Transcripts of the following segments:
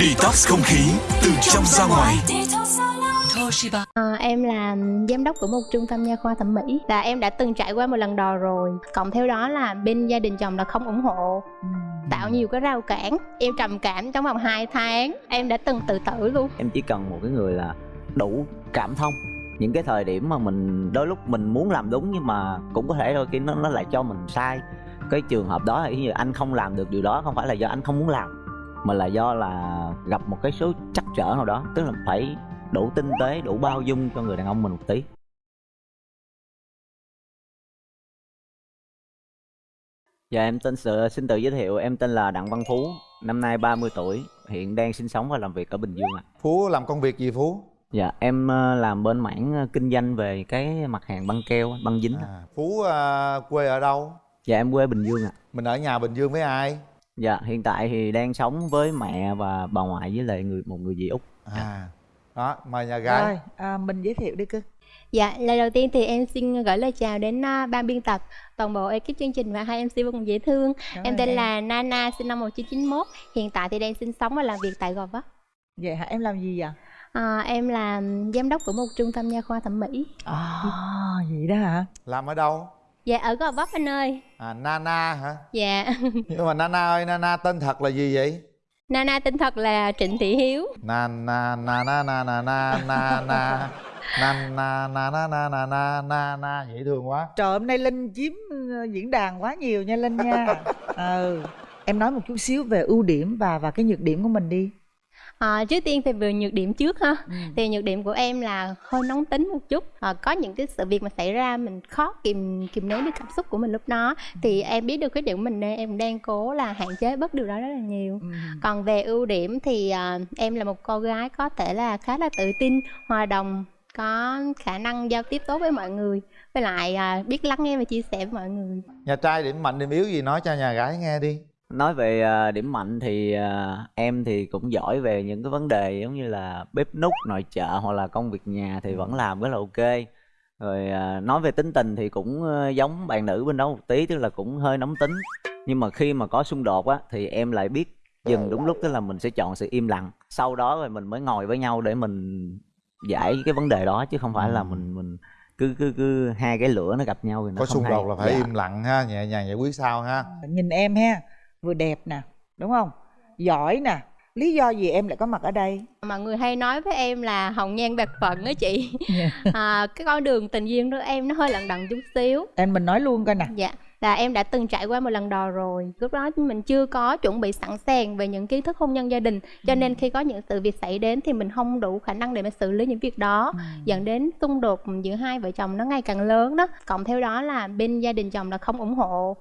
Detox không khí từ trong ra ngoài. Toshiba. À, em là giám đốc của một trung tâm nha khoa thẩm mỹ và em đã từng trải qua một lần đò rồi. Cộng theo đó là bên gia đình chồng là không ủng hộ. Tạo nhiều cái rào cản. Em trầm cảm trong vòng 2 tháng. Em đã từng tự tử luôn. Em chỉ cần một cái người là đủ cảm thông. Những cái thời điểm mà mình đôi lúc mình muốn làm đúng nhưng mà cũng có thể đôi khi nó nó lại cho mình sai. Cái trường hợp đó là như anh không làm được điều đó không phải là do anh không muốn làm mà là do là gặp một cái số trắc trở nào đó tức là phải đủ tinh tế đủ bao dung cho người đàn ông mình một tí Dạ em tên sự xin tự giới thiệu em tên là Đặng Văn Phú năm nay 30 tuổi hiện đang sinh sống và làm việc ở Bình Dương ạ Phú làm công việc gì Phú? Dạ em ờ, làm bên mảng ờ, kinh doanh về cái mặt hàng băng keo băng dính. À, Phú à, quê ở đâu? Dạ em quê Bình Dương ạ Mình ở nhà Bình Dương với ai? Dạ hiện tại thì đang sống với mẹ và bà ngoại với lại người một người dì út. À, đó, mời nhà gái. Rồi, à, mình giới thiệu đi cưng. Dạ lời đầu tiên thì em xin gửi lời chào đến à, ban biên tập toàn bộ ekip chương trình và hai mc vô cùng dễ thương. Cảm em tên là Nana sinh năm 1991 hiện tại thì đang sinh sống và làm việc tại Gò Vấp. Vậy hả, em làm gì vậy? à, em là giám đốc của một trung tâm nha khoa thẩm mỹ. À, vậy đó hả? Làm ở đâu? Dạ ở Gò Vấp anh ơi À, Nana hả? dạ Nhưng mà Nana ơi, Nana tên thật là gì vậy? Nana tên thật là Trịnh Thị Hiếu Nana, Nana, Nana, Nana, Nana Nana, Nana, Nana, Nana, Nana Dễ thương quá Trời hôm nay Linh chiếm ờ, diễn đàn quá nhiều nha Linh nha Ừ Em nói một chút xíu về ưu điểm và và cái nhược điểm của mình đi À, trước tiên thì về nhược điểm trước ha. Ừ. thì nhược điểm của em là hơi nóng tính một chút. À, có những cái sự việc mà xảy ra mình khó kìm kìm nén được cảm xúc của mình lúc đó. Thì em biết được cái điểm của mình nên em đang cố là hạn chế bớt điều đó rất là nhiều. Ừ. còn về ưu điểm thì à, em là một cô gái có thể là khá là tự tin hòa đồng có khả năng giao tiếp tốt với mọi người. Với lại à, biết lắng nghe và chia sẻ với mọi người. Nhà trai điểm mạnh điểm yếu gì? Nói cho nhà gái nghe đi Nói về ờ, điểm mạnh thì ờ, em thì cũng giỏi về những cái vấn đề giống như là bếp núc, nội trợ hoặc là công việc nhà thì vẫn làm rất là ok. Rồi ờ, nói về tính tình thì cũng giống bạn nữ bên đó một tí tức là cũng hơi nóng tính. Nhưng mà khi mà có xung đột á thì em lại biết dừng đúng lúc tức là mình sẽ chọn sự im lặng. Sau đó rồi mình mới ngồi với nhau để mình giải cái vấn đề đó chứ không phải là mình mình cứ cứ cứ hai cái lửa nó gặp nhau thì nó Có không xung hay. đột là phải Dạ. im lặng ha, nhẹ nhàng giải quyết sau ha. Nhìn em ha Vừa đẹp nè Đúng không? Giỏi nè. Lý do gì em lại có mặt ở đây? mọi người hay nói với em là hồng nhan bạc phận đó chị. À, cái con đường tình duyên của em nó hơi lận đận chút xíu. Em mình nói luôn coi nè. Dạ là em đã từng trải qua một lần đò rồi. Lúc đó mình chưa có chuẩn bị sẵn sàng về những kiến thức hôn nhân gia đình. Cho nên khi có những sự việc xảy đến thì mình không đủ khả năng để mà xử lý những việc đó. Dẫn đến xung đột giữa hai vợ chồng nó ngày càng lớn đó. Cộng theo đó là bên gia đình chồng là không ủng hộ.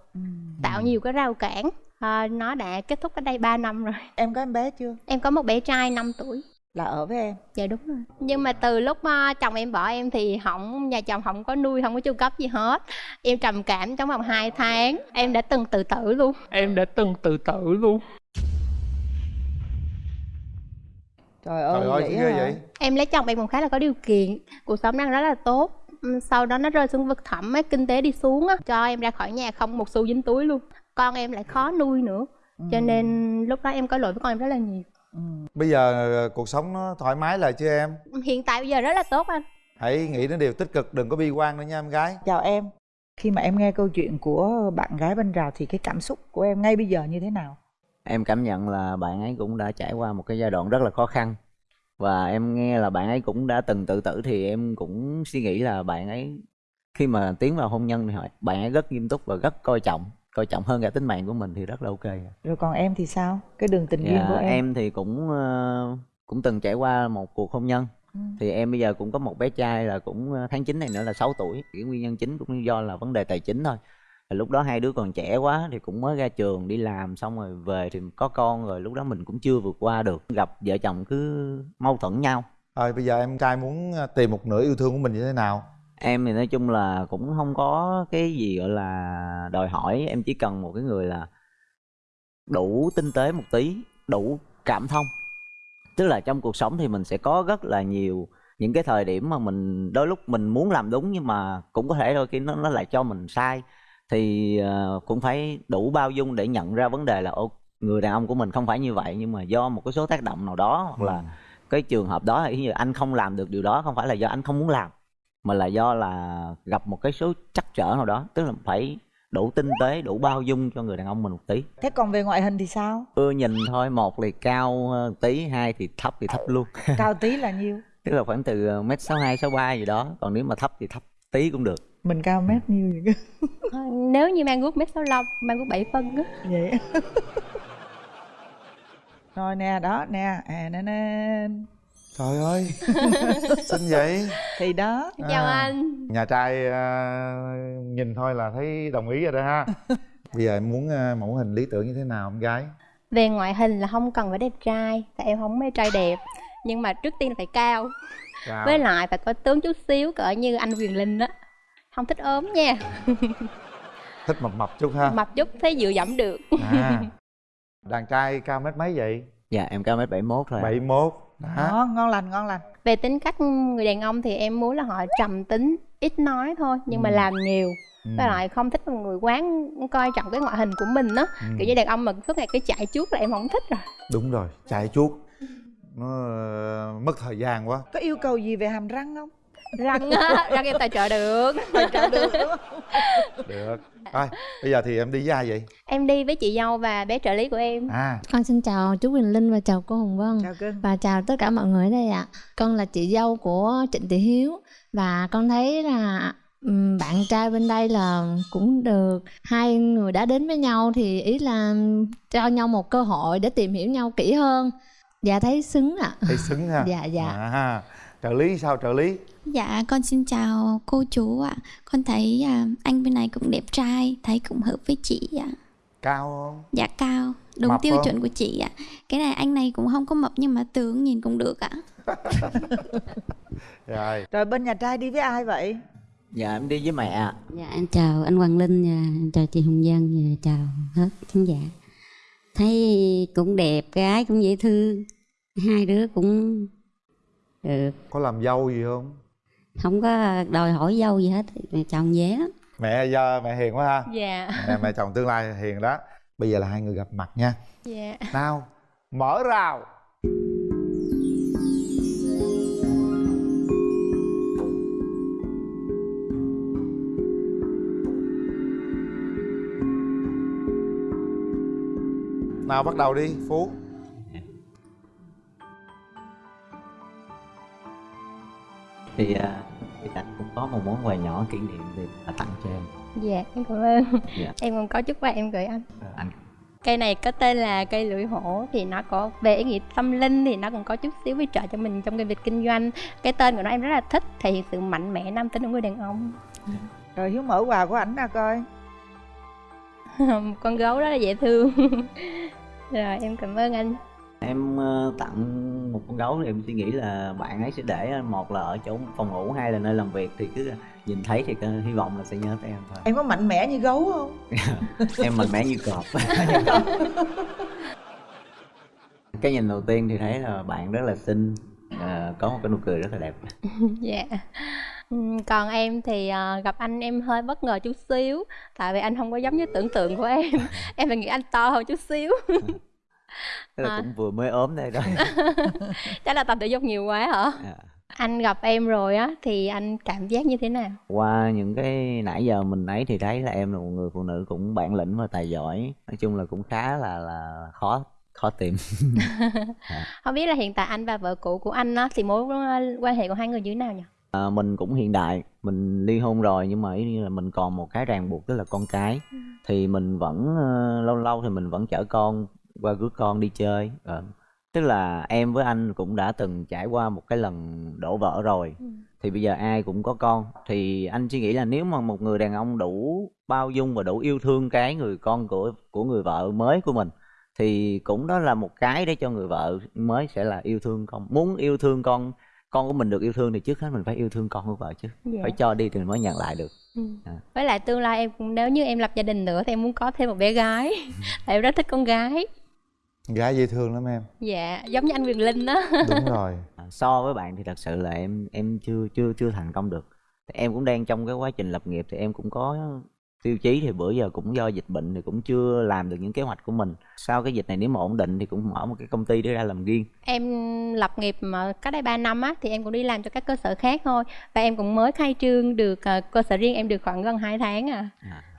Tạo nhiều cái rào cản à, nó đã kết thúc cách đây 3 năm rồi. Em có em bé chưa? em có một bé trai 5 tuổi. Là ở với em. Dạ đúng rồi. Nhưng mà từ lúc mà chồng em bỏ em thì không nhà chồng không có nuôi không có chu cấp gì hết. Em trầm cảm trong vòng 2 tháng. Em đã từng tự tử luôn. Em đã từng tự tử luôn. Trời ơi, Trời ơi, vậy ghê vậy? Em lấy chồng em cũng khá là có điều kiện. Cuộc sống đang rất là tốt. Sau đó nó rơi xuống vực thẳm ấy, kinh tế đi xuống á. Cho em ra khỏi nhà không một xu dính túi luôn con em lại khó nuôi nữa. Cho nên lúc đó em có lỗi với con em rất là nhiều. Bây giờ ờ, cuộc sống nó thoải mái lại chưa em? hiện tại bây giờ rất là tốt anh. Hãy nghĩ đến điều tích cực, đừng có bi quan nữa nha em gái. Chào em. Khi mà em nghe câu chuyện của bạn gái bên rào Thì cái cảm xúc của em ngay bây giờ như thế nào? Em cảm nhận là bạn ấy cũng đã trải qua một cái giai đoạn rất là khó khăn. Và em nghe là bạn ấy cũng đã từng tự tử thì em cũng suy nghĩ là bạn ấy Khi mà tiến vào hôn nhân thì họ- bạn ấy rất nghiêm túc và rất coi trọng Coi trọng hơn cả tính mạng của mình thì rất là ok Rồi còn em thì sao? Cái đường tình duyên Dạ, của em, em thì cũng ờ, cũng từng trải qua một cuộc hôn nhân. Ừ. Thì em bây giờ cũng có một bé trai là cũng ờ, tháng 9 này nữa là 6 tuổi. Cái nguyên nhân chính cũng do là vấn đề tài chính thôi. Thì lúc đó hai đứa còn trẻ quá thì cũng mới ra trường đi làm xong rồi về thì có con rồi lúc đó mình cũng chưa vượt qua được. Gặp vợ chồng cứ mâu thuẫn nhau. Rồi bây giờ em trai muốn ờ, tìm một nửa yêu thương của mình như thế nào? Em thì nói chung là cũng không có cái gì gọi là đòi hỏi. Em chỉ cần một cái người là đủ tinh tế một tí đủ cảm thông. Tức là trong cuộc sống thì mình sẽ có rất là nhiều những cái thời điểm mà mình đôi lúc mình muốn làm đúng nhưng mà cũng có thể đôi khi nó nó lại cho mình sai. Thì ờ, cũng phải đủ bao dung để nhận ra vấn đề là ô người đàn ông của mình không phải như vậy nhưng mà do một cái số tác động nào đó hoặc là cái trường hợp đó ý như anh không làm được điều đó không phải là do anh không muốn làm mà là do là gặp một cái số trắc trở nào đó tức là phải đủ tinh tế đủ bao dung cho người đàn ông mình một tí. Thế còn về ngoại hình thì sao? Ưa nhìn thôi một thì cao hơn tí hai thì thấp thì thấp luôn. Cao tí là nhiêu? Tức là khoảng từ mét sáu hai sáu ba gì đó còn nếu mà thấp thì thấp tí cũng được. Mình cao mét nhiêu vậy Thôi, nếu như mang guốc mét sáu mang guốc 7 phân á. Vậy rồi nè đó nè à nè nè trời ơi xinh vậy. Thì đó. Chào À. anh. nhà trai à, nhìn thôi là thấy đồng ý rồi đó ha. Bây giờ em muốn à, mẫu hình lý tưởng như thế nào em gái? Về ngoại hình là không cần phải đẹp trai tại em không mê trai đẹp. Nhưng mà trước tiên là phải cao. Cao. với lại phải có tướng chút xíu cỡ như anh Quyền Linh á. Không thích ốm nha. Thích mập mập chút ha. Mập chút thấy dựa dẫm được. À. Đàn trai cao mét mấy vậy? Dạ em cao mét bảy mốt thôi ạ. bảy mốt đó. Đó ngon lành ngon lành. Về tính cách người đàn ông thì em muốn là họ trầm tính ít nói thôi nhưng mà Ừ. làm nhiều. Ừ. với lại không thích một người quán coi trọng cái ngoại hình của mình á. Ừ. kiểu như đàn ông mà suốt ngày cái chạy chuốt là em không thích rồi. Đúng rồi chạy chuốt nó ờ, mất thời gian quá. Có yêu cầu gì về hàm răng không răng á răng em tài trợ được. Tài trợ được được. Thôi bây giờ thì em đi với ai vậy? Em đi với chị dâu và bé trợ lý của em. À. Con xin chào chú Quỳnh Linh và chào cô Hồng Vân. Chào cưng và chào tất cả mọi người ở đây ạ. Con là chị dâu của Trịnh Thị Hiếu. Và con thấy là ừm, bạn trai bên đây là cũng được. Hai người đã đến với nhau thì ý là cho nhau một cơ hội để tìm hiểu nhau kỹ hơn. Dạ thấy xứng ạ. thấy xứng ha? Dạ, dạ. à, trợ lý sao trợ lý Dạ, con xin chào cô chú ạ. Con thấy à, anh bên này cũng đẹp trai, thấy cũng hợp với chị ạ. cao không Dạ cao, đúng Mập tiêu không? chuẩn của chị ạ. Cái này anh này cũng không có mập nhưng mà tướng nhìn cũng được ạ. rồi rồi bên nhà trai đi với ai vậy dạ em đi với mẹ ạ. Dạ em chào anh Hoàng Linh em chào chị Hồng Dân và chào hết khán giả. Thấy cũng đẹp, gái cũng dễ thương. Hai đứa cũng được, có làm dâu gì không? Không có đòi hỏi dâu gì hết, chồng dễ lắm. mẹ giờ mẹ hiền quá ha. Dạ. Mẹ, mẹ chồng tương lai hiền đó. Bây giờ là hai người gặp mặt nha. Dạ. Nào mở rào. Nào bắt đầu đi phú thì à, thì anh cũng có một món quà nhỏ kỷ niệm thì là tặng cho em. Dạ em cảm ơn. Dạ. em còn có chút quà em gửi anh. Ờ, anh. Cây này có tên là cây lưỡi hổ thì nó có về ý nghĩa tâm linh thì nó còn có chút xíu hỗ trợ cho mình trong cái việc kinh doanh. Cái tên của nó em rất là thích thể hiện sự mạnh mẽ nam tính của người đàn ông. Rồi hiếu mở quà của ảnh ra coi. Con gấu rất là dễ thương. Rồi em cảm ơn anh em ờ, tặng một con gấu thì em suy nghĩ là bạn ấy sẽ để một là ở chỗ phòng ngủ hai là nơi làm việc thì cứ nhìn thấy thì hy vọng là sẽ nhớ tới em thôi. Em có mạnh mẽ như gấu không? Em mạnh mẽ như cọp. Cái nhìn đầu tiên thì thấy là bạn rất là xinh ờ, có một cái nụ cười rất là đẹp. Dạ. Ừm, còn em thì ờ, gặp anh em hơi bất ngờ chút xíu tại vì anh không có giống như tưởng tượng của em. Em phải nghĩ anh to hơn chút xíu là À. cũng vừa mới ốm đây đó. Chắc là tập thể dục nhiều quá hả? À. anh gặp em rồi á thì anh cảm giác như thế nào? Qua những cái nãy giờ mình ấy thì thấy là em là một người phụ nữ cũng bản lĩnh và tài giỏi. Nói chung là cũng khá là là khó khó tìm. Không biết là hiện tại anh và vợ cũ của anh á thì mối quan hệ của hai người như thế nào nhỉ? À, mình cũng hiện đại mình ly hôn rồi nhưng mà ý như là mình còn một cái ràng buộc tức là con cái. Thì mình vẫn ờ, lâu lâu thì mình vẫn chở con qua rước con đi chơi. Ờ. tức là em với anh cũng đã từng trải qua một cái lần đổ vỡ rồi. Thì bây giờ ai cũng có con. Thì anh suy nghĩ là nếu mà một người đàn ông đủ bao dung và đủ yêu thương cái người con của của người vợ mới của mình thì cũng đó là một cái để cho người vợ mới sẽ là yêu thương con. Muốn yêu thương con con của mình được yêu thương thì trước hết mình phải yêu thương con của vợ chứ. Dạ. phải cho đi thì mình mới nhận lại được. Ừ. À. với lại tương lai em cũng nếu như em lập gia đình nữa thì em muốn có thêm một bé gái. Tại em rất thích con gái gái dễ thương lắm em. Dạ giống như anh Quyền Linh đó. Đúng rồi. À, so với bạn thì thật sự là em em chưa chưa chưa thành công được. Em cũng đang trong cái quá trình lập nghiệp thì em cũng có tiêu chí thì bữa giờ cũng do dịch bệnh thì cũng chưa làm được những kế hoạch của mình. Sau cái dịch này nếu mà ổn định thì cũng mở một cái công ty để ra làm riêng. Em lập nghiệp mà cách đây 3 năm á thì em cũng đi làm cho các cơ sở khác thôi. Và em cũng mới khai trương được ờ, cơ sở riêng em được khoảng gần 2 tháng à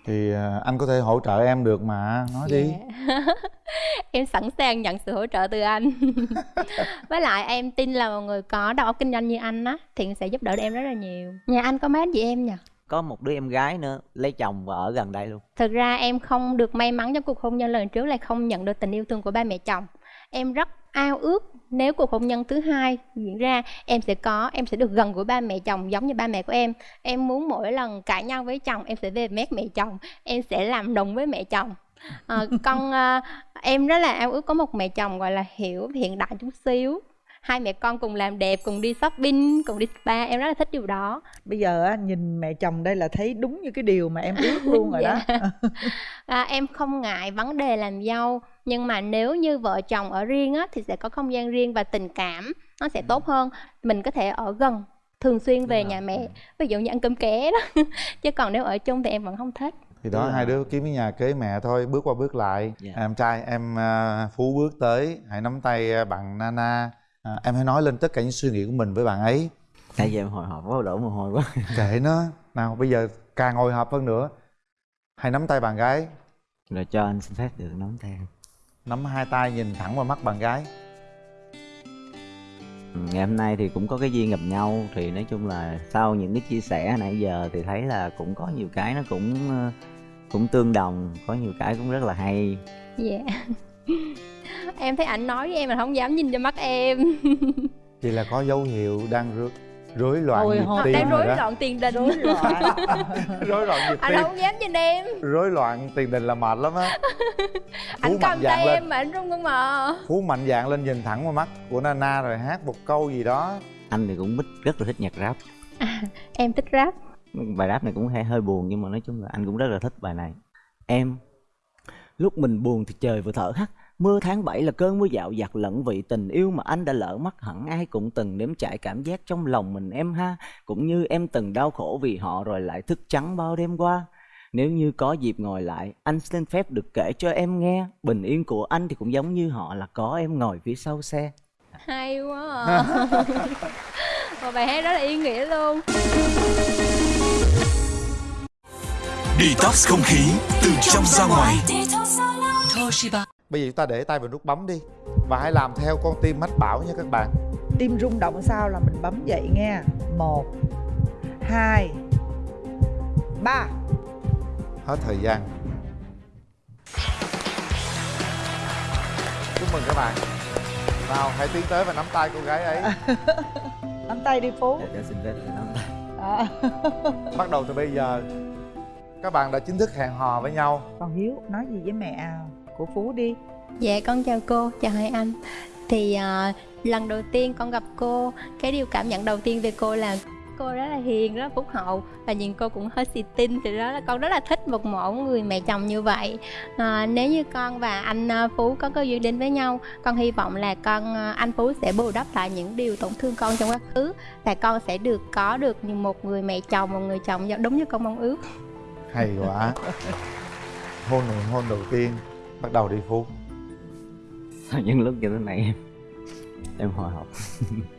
thì à, anh có thể hỗ trợ em được mà nói đi. Dạ. em sẵn sàng nhận sự hỗ trợ từ anh. Với lại em tin là một người có đầu óc kinh doanh như anh á thì sẽ giúp đỡ được em rất là nhiều. Nhà anh có mấy anh chị em nhỉ? Có một đứa em gái nữa lấy chồng và ở gần đây luôn. Thực ra em không được may mắn trong cuộc hôn nhân lần trước là không nhận được tình yêu thương của ba mẹ chồng. Em rất ao ước nếu cuộc hôn nhân thứ hai diễn ra em sẽ có em sẽ được gần gũi ba mẹ chồng giống như ba mẹ của em. Em muốn mỗi lần cãi nhau với chồng em sẽ về mét mẹ chồng em sẽ làm đồng với mẹ chồng. Ờ, con ờ, em rất là ao ước có một mẹ chồng gọi là hiểu hiện đại chút xíu. Hai mẹ con cùng làm đẹp cùng đi shopping cùng đi spa em rất là thích điều đó. Bây giờ nhìn mẹ chồng đây là thấy đúng như cái điều mà em ước luôn rồi đó. Dạ. à, em không ngại vấn đề làm dâu nhưng mà nếu như vợ chồng ở riêng á thì sẽ có không gian riêng và tình cảm nó sẽ tốt hơn. Mình có thể ở gần thường xuyên về Đúng nhà rồi. mẹ ví dụ như ăn cơm ké đó. Chứ còn nếu ở chung thì em vẫn không thích. Thì đó Đúng hai đứa kiếm cái nhà kế mẹ thôi bước qua bước lại. Dạ. em trai em à, phú bước tới hãy nắm tay à, bạn nana. À, em hãy nói lên tất cả những suy nghĩ của mình với bạn ấy. Tại vì em hồi hộp quá đổ mồ hôi quá. Kệ nó. Nào bây giờ càng hồi hộp hơn nữa. Hãy nắm tay bạn gái. Rồi cho anh xin phép được nắm tay. em. Nắm hai tay nhìn thẳng vào mắt bạn gái. Ừ, ngày hôm nay thì cũng có cái duyên gặp nhau. Thì nói chung là sau những cái chia sẻ nãy giờ thì thấy là cũng có nhiều cái nó cũng ờ, cũng tương đồng có nhiều cái cũng rất là hay. Dạ. Em thấy ảnh nói với em mà không dám nhìn cho mắt em. Vậy là có dấu hiệu đang rối, rối loạn Hồi nhịp tim đang rối đó. loạn tiền đình. Rối loạn. Rối loạn nhịp anh tim. không dám nhìn em. Rối loạn tiền đình là mệt lắm á. Anh cầm tay lên. em mà anh run không mà phú mạnh dạn lên nhìn thẳng vào mắt của nana rồi hát một câu gì đó. Anh thì cũng thích rất là thích nhạc rap. Em thích rap. Bài rap này cũng hơi hơi buồn nhưng mà nói chung là anh cũng rất là thích bài này. Em lúc mình buồn thì trời vừa thở hắt mưa tháng 7 là cơn mưa dạo dặt lẫn vị tình yêu mà anh đã lỡ mất hẳn. Ai cũng từng nếm trải cảm giác trong lòng mình em ha cũng như em từng đau khổ vì họ rồi lại thức trắng bao đêm qua. Nếu như có dịp ngồi lại anh xin phép được kể cho em nghe. Bình yên của anh thì cũng giống như họ là có em ngồi phía sau xe. Hay quá à. một bài hát rất là ý nghĩa luôn. Detox không khí từ trong ra ngoài. Toshiba bây giờ chúng ta để tay vào nút bấm đi và hãy làm theo con tim mách bảo nha các bạn. Tim rung động sao là mình bấm dậy nghe. Một hai ba. Hết thời gian. Chúc mừng các bạn. Nào hãy tiến tới và nắm tay cô gái ấy. Nắm tay đi phú. Để xin phép được nắm tay. À. bắt đầu từ bây giờ. Các bạn đã chính thức hẹn hò với nhau. Còn hiếu nói gì với mẹ của phú đi. Dạ con chào cô, chào hai anh. Thì à, lần đầu tiên con gặp cô Cái điều cảm nhận đầu tiên về cô là Cô rất là hiền, rất là phúc hậu Và nhìn cô cũng hơi xì tin Thì đó là con rất là thích một mẫu người mẹ chồng như vậy. À, Nếu như con và anh à, Phú có cơ duyên đến với nhau Con hy vọng là con anh Phú sẽ bù đắp lại những điều tổn thương con trong quá khứ Và con sẽ được có được như một người mẹ chồng, một người chồng đúng như con mong ước. Hay quá. Hôn nụ hôn đầu tiên bắt đầu đi phú. Những lúc như thế này em em hồi hộp.